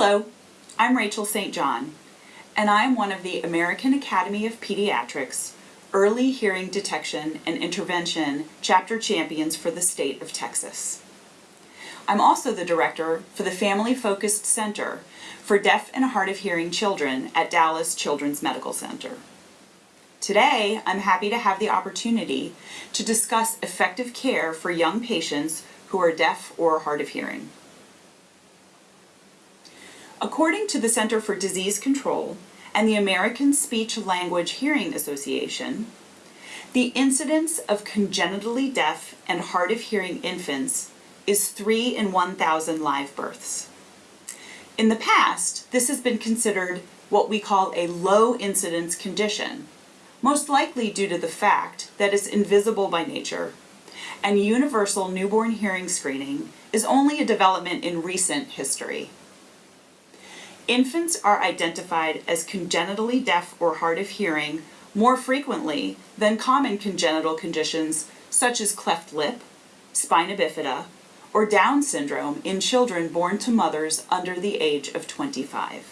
Hello, I'm Rachel St. John, and I'm one of the American Academy of Pediatrics Early Hearing Detection and Intervention Chapter Champions for the state of Texas. I'm also the director for the Family Focused Center for Deaf and Hard of Hearing Children at Dallas Children's Medical Center. Today, I'm happy to have the opportunity to discuss effective care for young patients who are deaf or hard of hearing. According to the Center for Disease Control and the American Speech Language Hearing Association, the incidence of congenitally deaf and hard of hearing infants is 3 in 1,000 live births. In the past, this has been considered what we call a low incidence condition, most likely due to the fact that it's invisible by nature, and universal newborn hearing screening is only a development in recent history. Infants are identified as congenitally deaf or hard of hearing more frequently than common congenital conditions such as cleft lip, spina bifida, or Down syndrome in children born to mothers under the age of 25.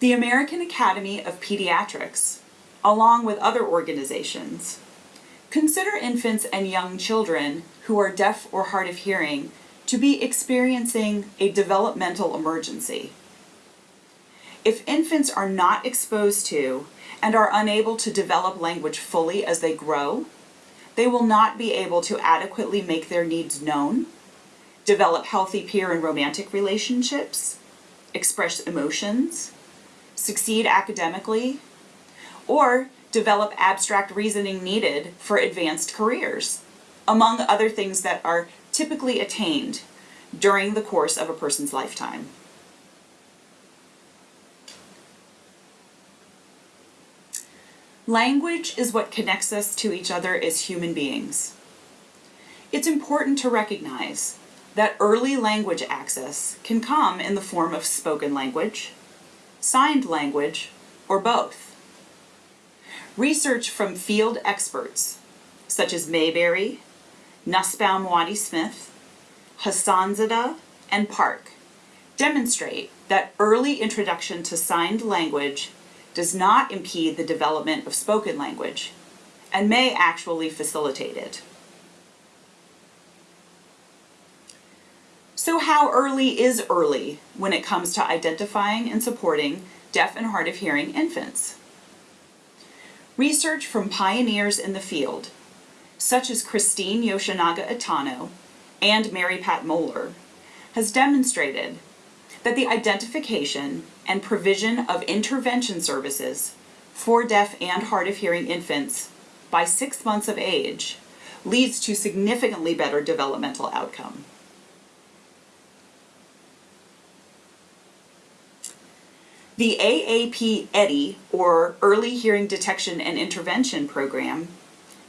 The American Academy of Pediatrics, along with other organizations, consider infants and young children who are deaf or hard of hearing to be experiencing a developmental emergency. If infants are not exposed to and are unable to develop language fully as they grow, they will not be able to adequately make their needs known, develop healthy peer and romantic relationships, express emotions, succeed academically, or develop abstract reasoning needed for advanced careers, among other things that are typically attained during the course of a person's lifetime. Language is what connects us to each other as human beings. It's important to recognize that early language access can come in the form of spoken language, signed language, or both. Research from field experts, such as Mayberry, Nussbaum Waddy Smith, Hassanzadeh, and Park, demonstrate that early introduction to signed language does not impede the development of spoken language and may actually facilitate it. So how early is early when it comes to identifying and supporting deaf and hard of hearing infants? Research from pioneers in the field such as Christine Yoshinaga Itano and Mary Pat Moeller, has demonstrated that the identification and provision of intervention services for deaf and hard of hearing infants by six months of age leads to significantly better developmental outcome. The AAP EHDI, or Early Hearing Detection and Intervention Program,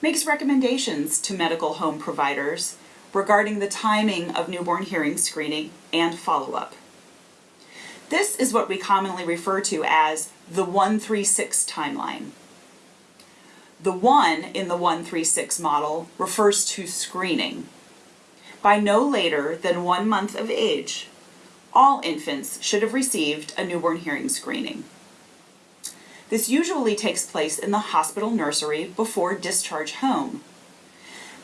makes recommendations to medical home providers regarding the timing of newborn hearing screening and follow-up. This is what we commonly refer to as the 136 timeline. The 1 in the 136 model refers to screening. By no later than one month of age, all infants should have received a newborn hearing screening. This usually takes place in the hospital nursery before discharge home.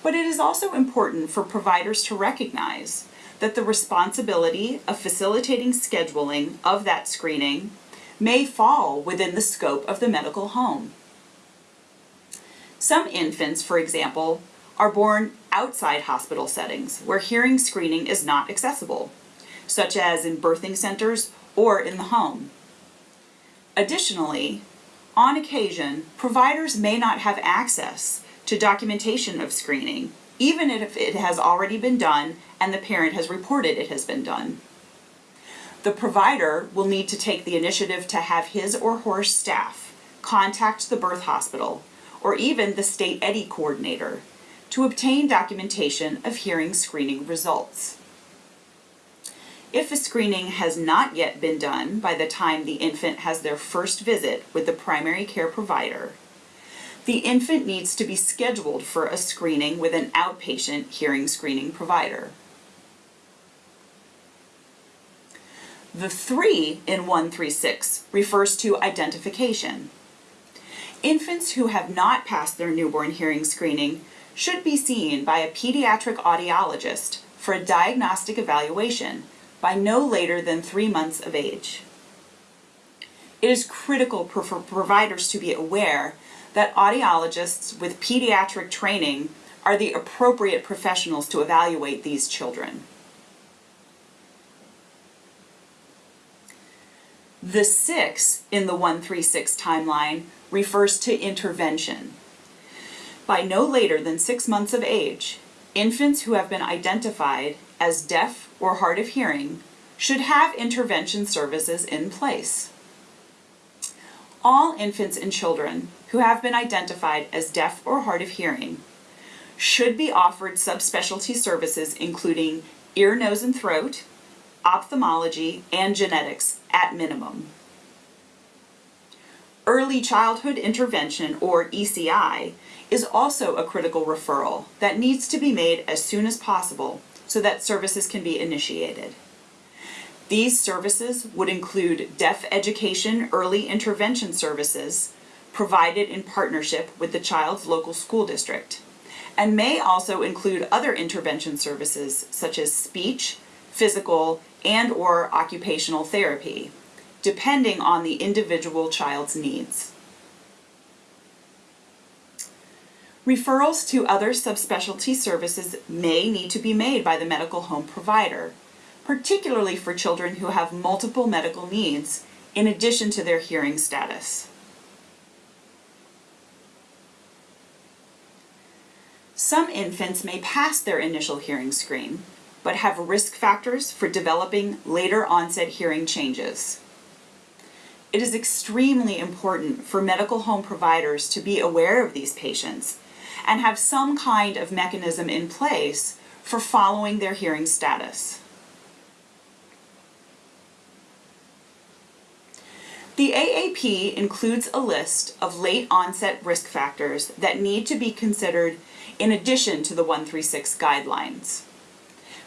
But it is also important for providers to recognize that the responsibility of facilitating scheduling of that screening may fall within the scope of the medical home. Some infants, for example, are born outside hospital settings where hearing screening is not accessible, such as in birthing centers or in the home. Additionally, on occasion, providers may not have access to documentation of screening, even if it has already been done and the parent has reported it has been done. The provider will need to take the initiative to have his or her staff contact the birth hospital or even the state EHDI coordinator to obtain documentation of hearing screening results. If a screening has not yet been done by the time the infant has their first visit with the primary care provider, the infant needs to be scheduled for a screening with an outpatient hearing screening provider. The 3 in 136 refers to identification. Infants who have not passed their newborn hearing screening should be seen by a pediatric audiologist for a diagnostic evaluation by no later than three months of age. It is critical for providers to be aware that audiologists with pediatric training are the appropriate professionals to evaluate these children. The 6 in the 136 timeline refers to intervention. By no later than six months of age, infants who have been identified as deaf or hard of hearing should have intervention services in place. All infants and children who have been identified as deaf or hard of hearing should be offered subspecialty services including ear, nose, and throat, ophthalmology, and genetics at minimum. Early childhood intervention, or ECI, is also a critical referral that needs to be made as soon as possible so that services can be initiated. These services would include deaf education early intervention services provided in partnership with the child's local school district and may also include other intervention services such as speech, physical, and or occupational therapy, depending on the individual child's needs. Referrals to other subspecialty services may need to be made by the medical home provider, particularly for children who have multiple medical needs in addition to their hearing status. Some infants may pass their initial hearing screen, but have risk factors for developing later onset hearing changes. It is extremely important for medical home providers to be aware of these patients and have some kind of mechanism in place for following their hearing status. The AAP includes a list of late onset risk factors that need to be considered in addition to the 136 guidelines.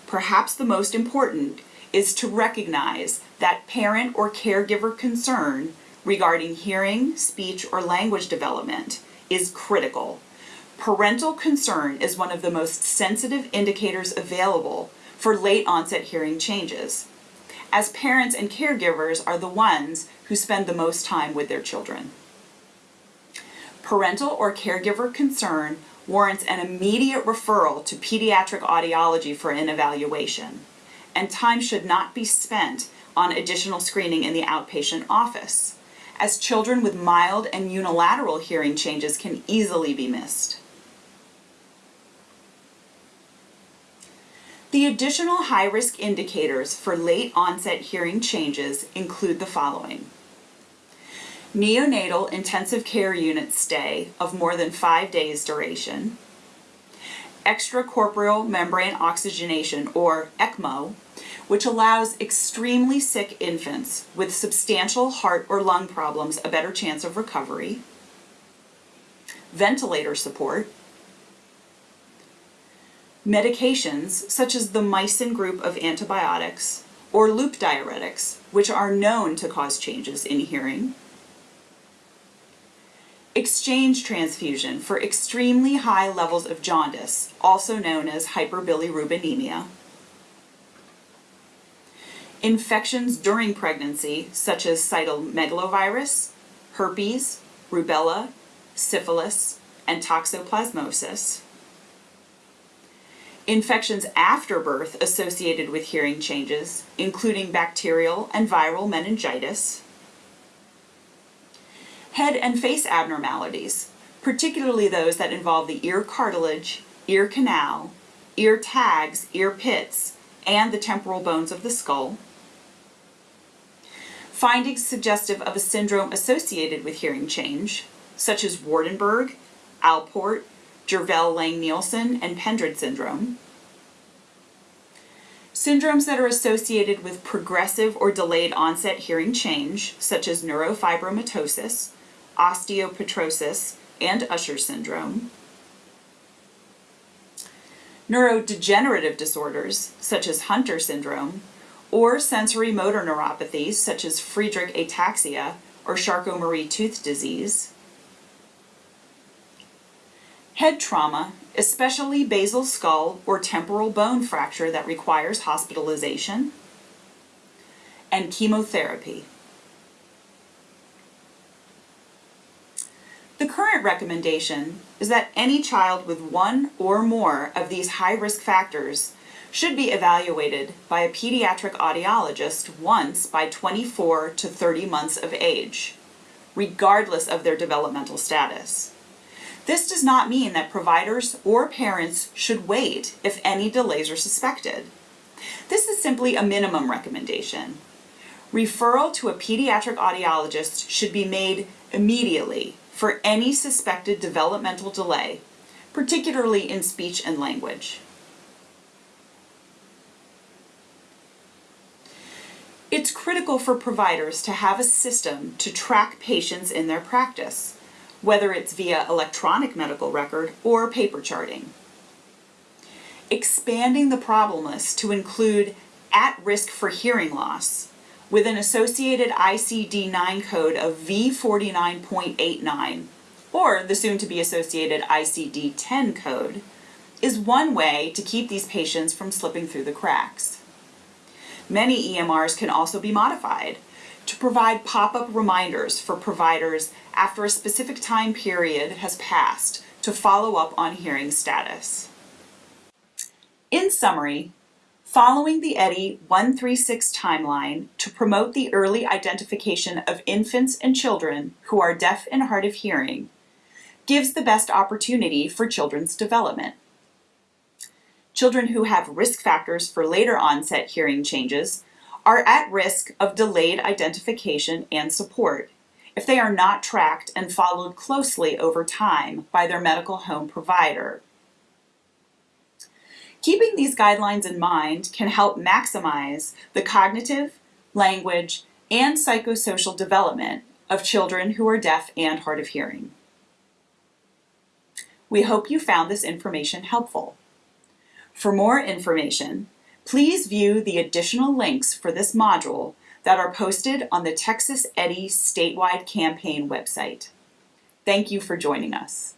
Perhaps the most important is to recognize that parent or caregiver concern regarding hearing, speech, or language development is critical. Parental concern is one of the most sensitive indicators available for late onset hearing changes, as parents and caregivers are the ones who spend the most time with their children. Parental or caregiver concern warrants an immediate referral to pediatric audiology for an evaluation, and time should not be spent on additional screening in the outpatient office, as children with mild and unilateral hearing changes can easily be missed. The additional high-risk indicators for late onset hearing changes include the following. Neonatal intensive care unit stay of more than five days duration, extracorporeal membrane oxygenation or ECMO, which allows extremely sick infants with substantial heart or lung problems a better chance of recovery, ventilator support, medications such as the mycin group of antibiotics or loop diuretics, which are known to cause changes in hearing, exchange transfusion for extremely high levels of jaundice, also known as hyperbilirubinemia, infections during pregnancy, such as cytomegalovirus, herpes, rubella, syphilis, and toxoplasmosis, infections after birth associated with hearing changes, including bacterial and viral meningitis, head and face abnormalities, particularly those that involve the ear cartilage, ear canal, ear tags, ear pits, and the temporal bones of the skull. Findings suggestive of a syndrome associated with hearing change, such as Waardenburg, Alport, Jervell-Lange-Nielsen, and Pendred syndrome. Syndromes that are associated with progressive or delayed onset hearing change, such as neurofibromatosis, osteopetrosis, and Usher syndrome. Neurodegenerative disorders, such as Hunter syndrome, or sensory motor neuropathies such as Friedreich ataxia or Charcot-Marie tooth disease, head trauma, especially basal skull or temporal bone fracture that requires hospitalization, and chemotherapy. The current recommendation is that any child with one or more of these high-risk factors should be evaluated by a pediatric audiologist once by 24 to 30 months of age, regardless of their developmental status. This does not mean that providers or parents should wait if any delays are suspected. This is simply a minimum recommendation. Referral to a pediatric audiologist should be made immediately for any suspected developmental delay, particularly in speech and language. It's critical for providers to have a system to track patients in their practice, whether it's via electronic medical record or paper charting. Expanding the problem list to include at risk for hearing loss with an associated ICD-9 code of V49.89 or the soon to be associated ICD-10 code is one way to keep these patients from slipping through the cracks. Many EMRs can also be modified to provide pop-up reminders for providers after a specific time period has passed to follow up on hearing status. In summary, following the EHDI 136 timeline to promote the early identification of infants and children who are deaf and hard of hearing gives the best opportunity for children's development. Children who have risk factors for later onset hearing changes are at risk of delayed identification and support if they are not tracked and followed closely over time by their medical home provider. Keeping these guidelines in mind can help maximize the cognitive, language, and psychosocial development of children who are deaf and hard of hearing. We hope you found this information helpful. For more information, please view the additional links for this module that are posted on the Texas EHDI statewide campaign website. Thank you for joining us.